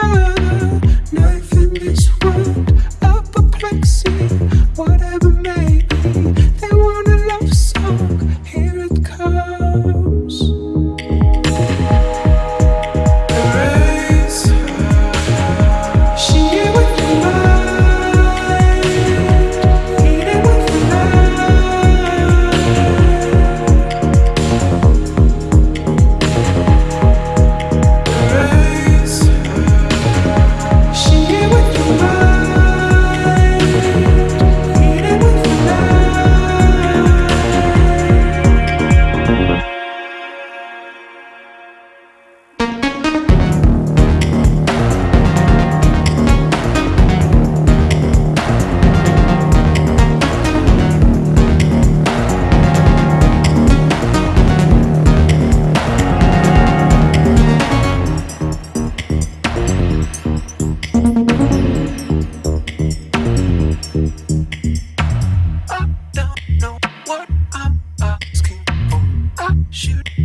true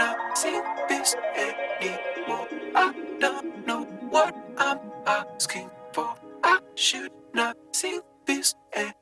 cannot see this anymore. I don't know what I'm asking for. I should not see this anymore.